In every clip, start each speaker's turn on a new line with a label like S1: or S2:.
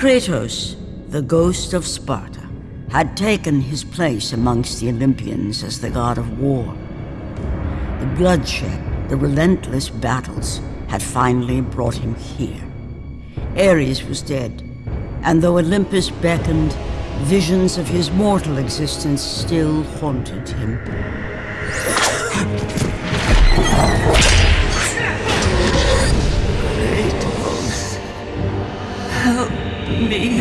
S1: Kratos, the ghost of Sparta, had taken his place amongst the Olympians as the god of war. The bloodshed, the relentless battles, had finally brought him here. Ares was dead, and though Olympus beckoned, visions of his mortal existence still haunted him.
S2: Me.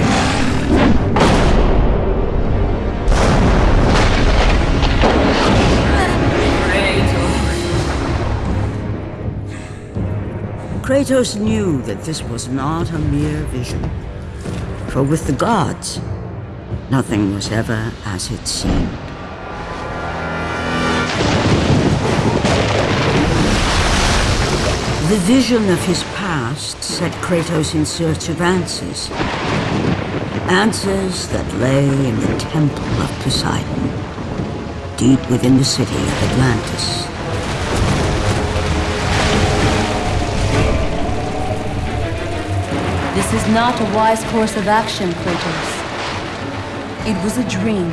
S1: Kratos knew that this was not a mere vision. For with the gods, nothing was ever as it seemed. The vision of his past set Kratos in search of answers. Answers that lay in the Temple of Poseidon, deep within the city of Atlantis.
S3: This is not a wise course of action, Kratos. It was a dream,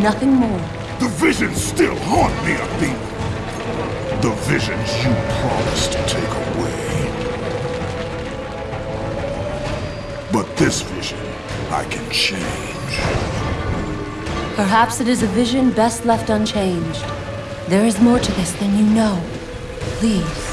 S3: nothing more.
S4: The visions still haunt me, Athena. The visions you promised to take away. This vision, I can change.
S3: Perhaps it is a vision best left unchanged. There is more to this than you know. Please.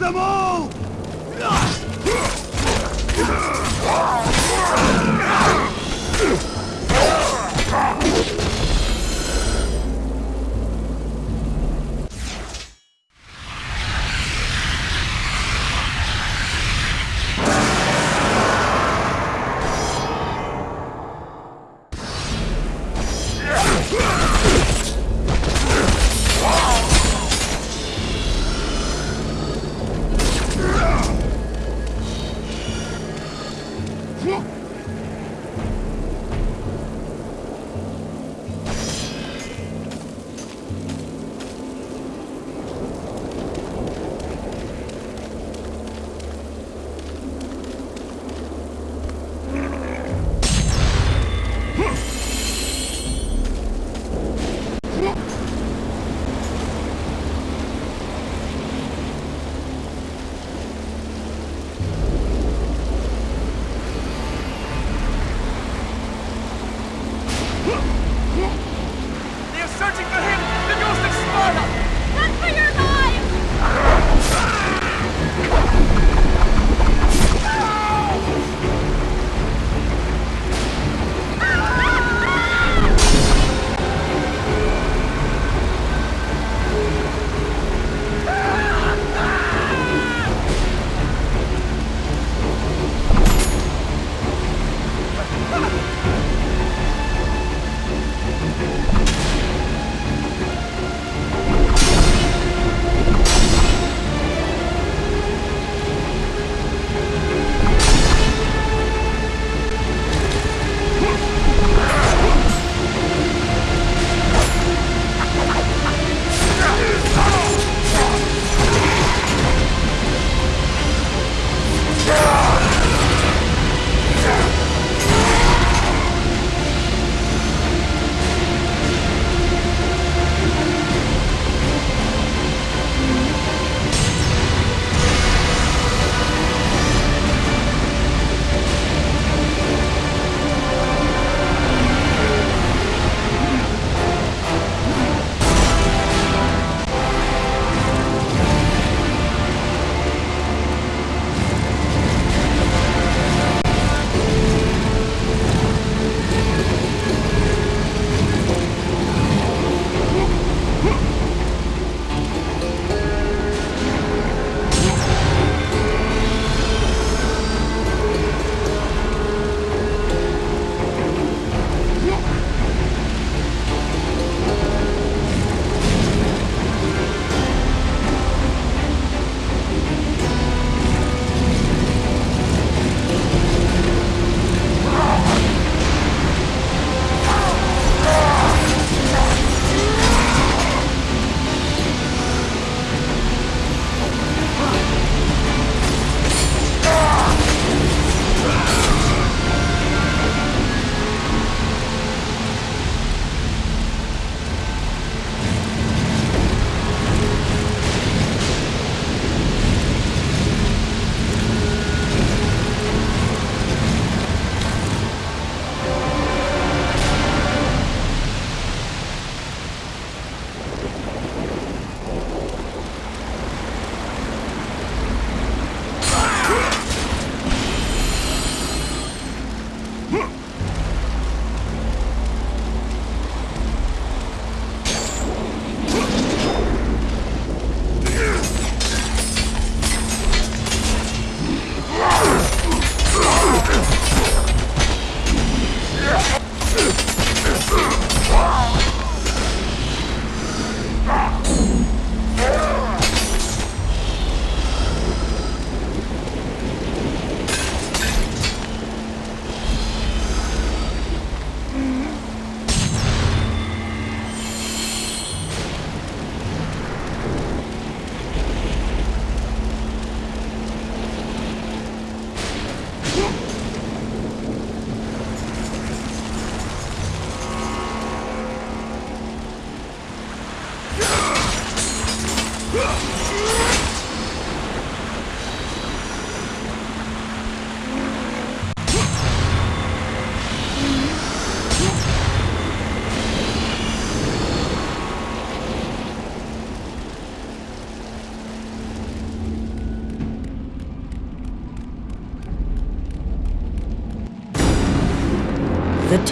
S2: Them all!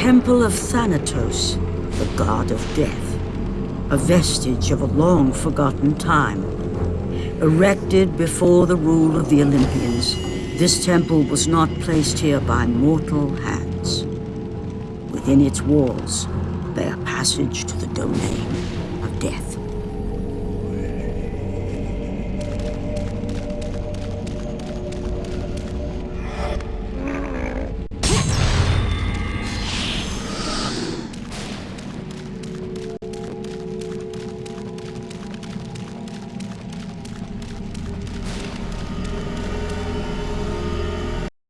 S1: Temple of Thanatos, the god of death, a vestige of a long forgotten time. Erected before the rule of the Olympians, this temple was not placed here by mortal hands. Within its walls a passage to the domain of death.